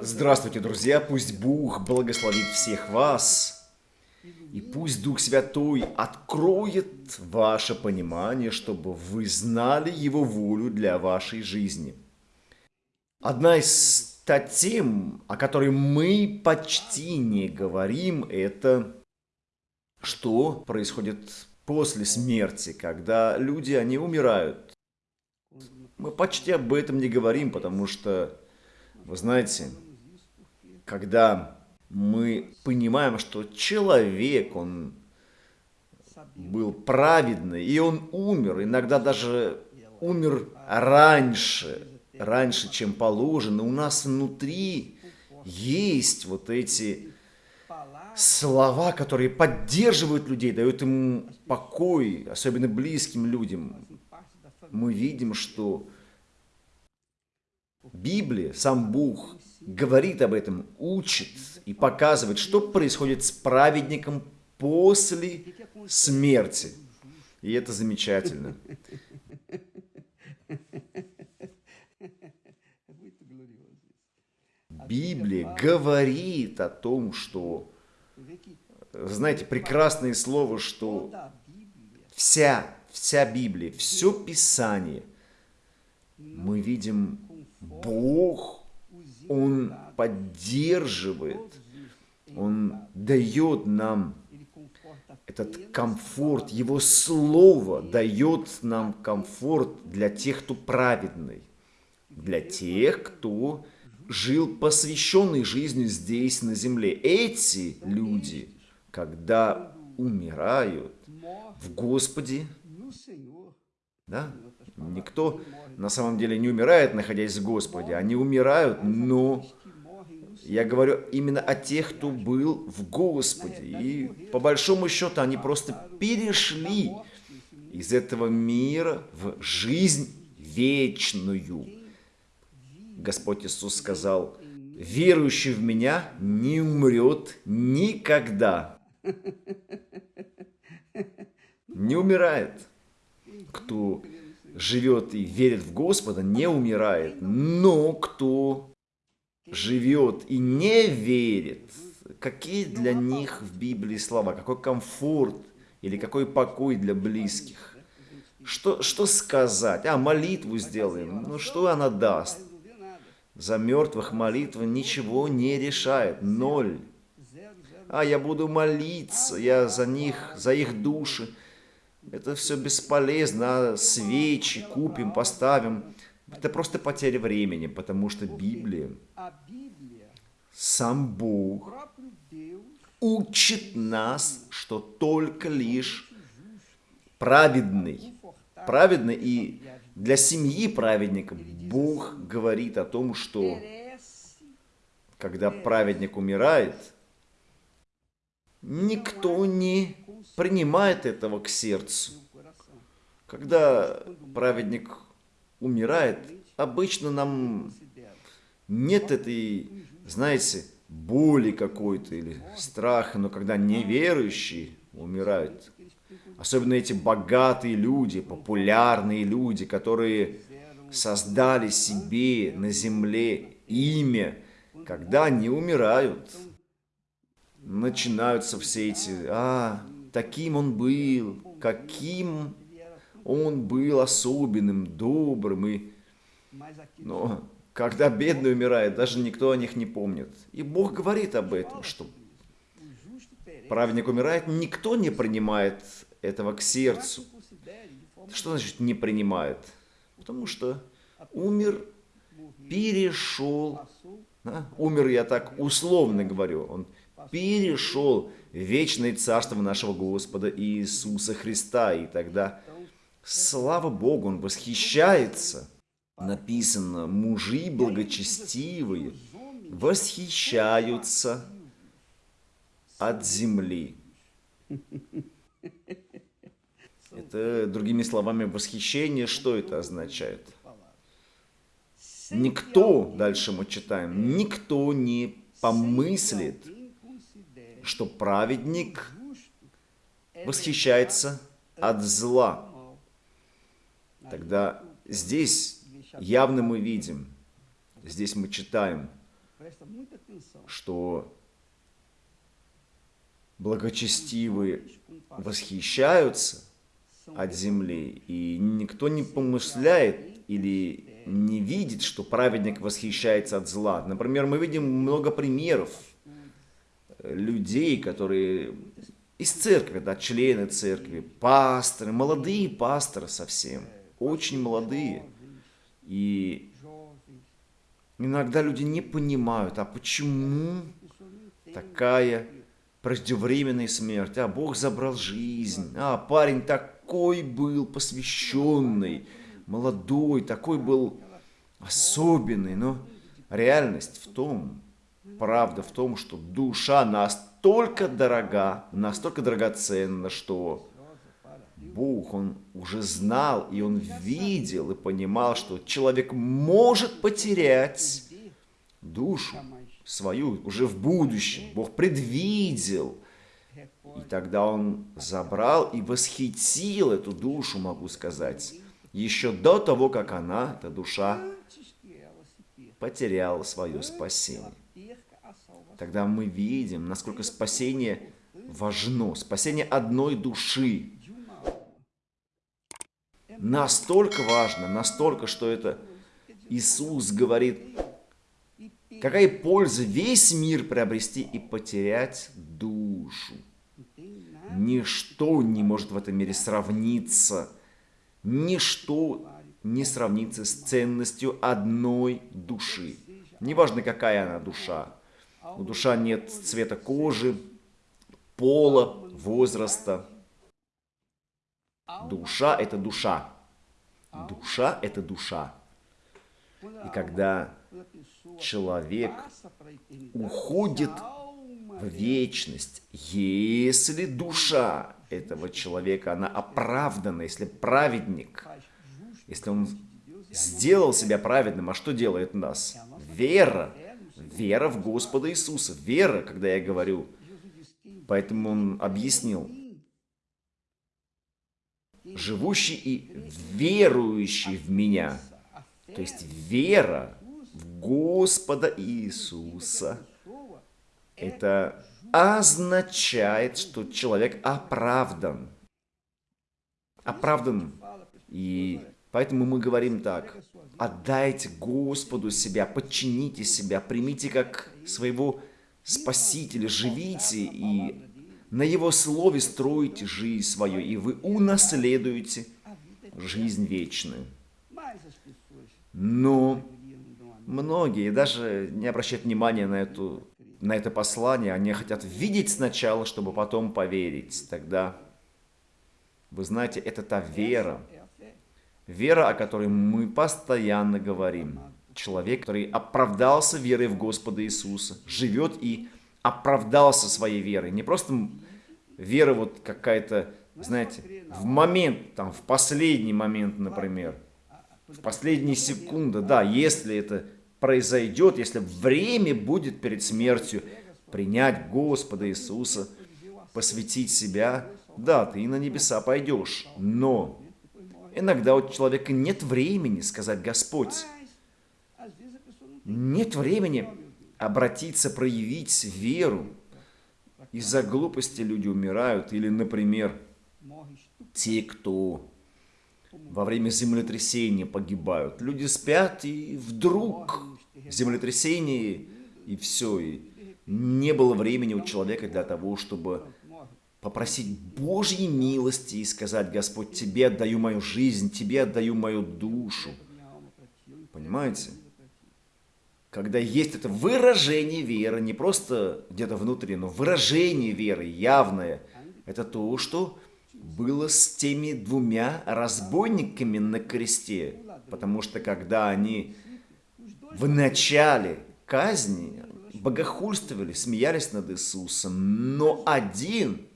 Здравствуйте, друзья! Пусть Бог благословит всех вас, и пусть Дух Святой откроет ваше понимание, чтобы вы знали Его волю для вашей жизни. Одна из тем, о которой мы почти не говорим, это что происходит после смерти, когда люди, они умирают. Мы почти об этом не говорим, потому что, вы знаете, когда мы понимаем, что человек, он был праведный, и он умер, иногда даже умер раньше, раньше, чем положено, у нас внутри есть вот эти слова, которые поддерживают людей, дают им покой, особенно близким людям. Мы видим, что Библия, сам Бог говорит об этом, учит и показывает, что происходит с праведником после смерти. И это замечательно. Библия говорит о том, что, знаете, прекрасное слово, что вся, вся Библия, все Писание, мы видим Бог, Он поддерживает, Он дает нам этот комфорт, Его Слово дает нам комфорт для тех, кто праведный, для тех, кто жил посвященной жизнью здесь, на земле. Эти люди, когда умирают в Господе, да, никто на самом деле не умирает, находясь в Господе. Они умирают, но я говорю именно о тех, кто был в Господе. И по большому счету они просто перешли из этого мира в жизнь вечную. Господь Иисус сказал, верующий в Меня не умрет никогда. Не умирает. Кто живет и верит в Господа, не умирает. Но кто живет и не верит, какие для них в Библии слова, какой комфорт или какой покой для близких. Что, что сказать? А, молитву сделаем. Ну, что она даст? За мертвых молитва ничего не решает. Ноль. А я буду молиться, я за них, за их души. Это все бесполезно. А свечи купим, поставим. Это просто потеря времени, потому что Библия, сам Бог учит нас, что только лишь праведный, праведный и для семьи праведника Бог говорит о том, что когда праведник умирает, никто не принимает этого к сердцу. Когда праведник умирает, обычно нам нет этой, знаете, боли какой-то или страха, но когда неверующие умирают, Особенно эти богатые люди, популярные люди, которые создали себе на земле имя, когда они умирают, начинаются все эти, а, таким он был, каким он был особенным, добрым, и... Но когда бедный умирает, даже никто о них не помнит. И Бог говорит об этом, что праведник умирает, никто не принимает этого к сердцу. Что значит не принимает? Потому что умер, перешел, да? умер я так условно говорю, он перешел вечное царство нашего Господа Иисуса Христа, и тогда, слава Богу, он восхищается. Написано, мужи благочестивые восхищаются от земли. Это, другими словами, восхищение, что это означает? Никто, дальше мы читаем, никто не помыслит, что праведник восхищается от зла. Тогда здесь явно мы видим, здесь мы читаем, что благочестивые восхищаются от земли, и никто не помышляет или не видит, что праведник восхищается от зла. Например, мы видим много примеров людей, которые из церкви, да, члены церкви, пасторы, молодые пасторы совсем, очень молодые. И иногда люди не понимают, а почему такая преждевременная смерть, а Бог забрал жизнь, а парень такой был посвященный, молодой, такой был особенный, но реальность в том, правда в том, что душа настолько дорога, настолько драгоценна, что Бог, Он уже знал, и Он видел, и понимал, что человек может потерять душу свою уже в будущем. Бог предвидел. И тогда Он забрал и восхитил эту душу, могу сказать, еще до того, как она, эта душа, потеряла свое спасение. Тогда мы видим, насколько спасение важно, спасение одной души. Настолько важно, настолько, что это Иисус говорит, какая польза весь мир приобрести и потерять душу. Ничто не может в этом мире сравниться Ничто не сравнится с ценностью одной души. Неважно, какая она душа. У душа нет цвета кожи, пола, возраста. Душа – это душа. Душа – это душа. И когда человек уходит в вечность, если душа этого человека, она оправдана, если праведник, если он сделал себя праведным, а что делает нас? Вера. Вера в Господа Иисуса. Вера, когда я говорю. Поэтому он объяснил. Живущий и верующий в меня. То есть вера в Господа Иисуса. Это означает, что человек оправдан. Оправдан. И поэтому мы говорим так. Отдайте Господу себя, подчините себя, примите как своего Спасителя, живите и на Его Слове строите жизнь свою, и вы унаследуете жизнь вечную. Но многие даже не обращают внимания на эту на это послание, они хотят видеть сначала, чтобы потом поверить. Тогда, вы знаете, это та вера, вера, о которой мы постоянно говорим. Человек, который оправдался верой в Господа Иисуса, живет и оправдался своей верой. Не просто вера вот какая-то, знаете, в момент, там, в последний момент, например, в последние секунды, да, если это произойдет, если время будет перед смертью принять Господа Иисуса, посвятить себя, да, ты на небеса пойдешь, но иногда у человека нет времени сказать «Господь», нет времени обратиться, проявить веру. Из-за глупости люди умирают, или, например, те, кто во время землетрясения погибают. Люди спят, и вдруг землетрясение, и все. И не было времени у человека для того, чтобы попросить Божьей милости и сказать, Господь, Тебе отдаю мою жизнь, Тебе отдаю мою душу. Понимаете? Когда есть это выражение веры, не просто где-то внутри, но выражение веры явное, это то, что было с теми двумя разбойниками на кресте. Потому что когда они в начале казни богохульствовали, смеялись над Иисусом, но один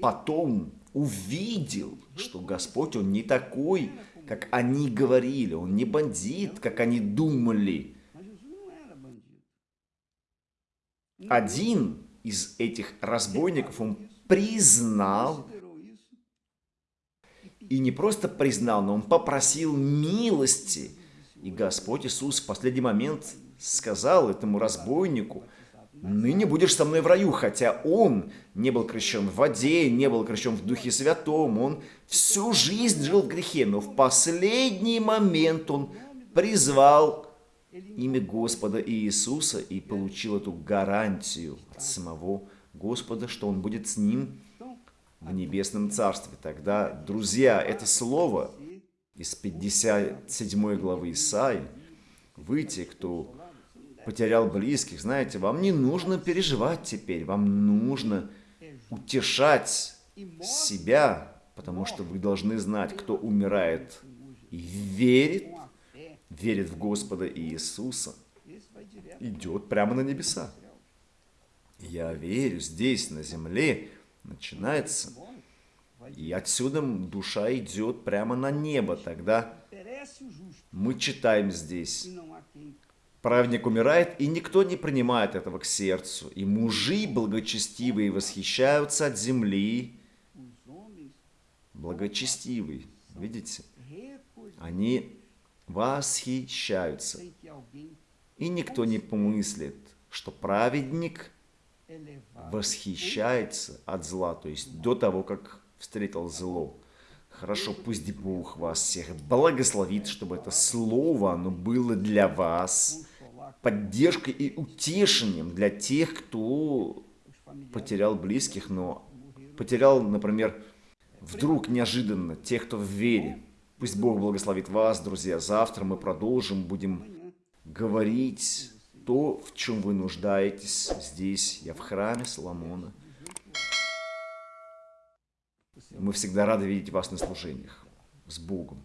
потом увидел, что Господь, Он не такой, как они говорили, Он не бандит, как они думали. Один из этих разбойников, он признал и не просто признал, но он попросил милости. И Господь Иисус в последний момент сказал этому разбойнику, ныне будешь со мной в раю, хотя он не был крещен в воде, не был крещен в Духе Святом, он всю жизнь жил в грехе, но в последний момент он призвал имя Господа Иисуса и получил эту гарантию от самого Господа, что он будет с ним в небесном царстве. Тогда, друзья, это слово из 57 главы Исаи, вы те, кто потерял близких, знаете, вам не нужно переживать теперь, вам нужно утешать себя, потому что вы должны знать, кто умирает и верит, верит в Господа Иисуса, идет прямо на небеса. Я верю, здесь, на земле, начинается, и отсюда душа идет прямо на небо. Тогда мы читаем здесь, праведник умирает, и никто не принимает этого к сердцу, и мужи благочестивые восхищаются от земли, благочестивый, видите? Они восхищаются. И никто не помыслит, что праведник восхищается от зла, то есть до того, как встретил зло. Хорошо, пусть Бог вас всех благословит, чтобы это слово, оно было для вас поддержкой и утешением для тех, кто потерял близких, но потерял, например, вдруг неожиданно тех, кто в вере. Пусть Бог благословит вас, друзья. Завтра мы продолжим, будем говорить то, в чем вы нуждаетесь здесь. Я в храме Соломона. Мы всегда рады видеть вас на служениях. С Богом.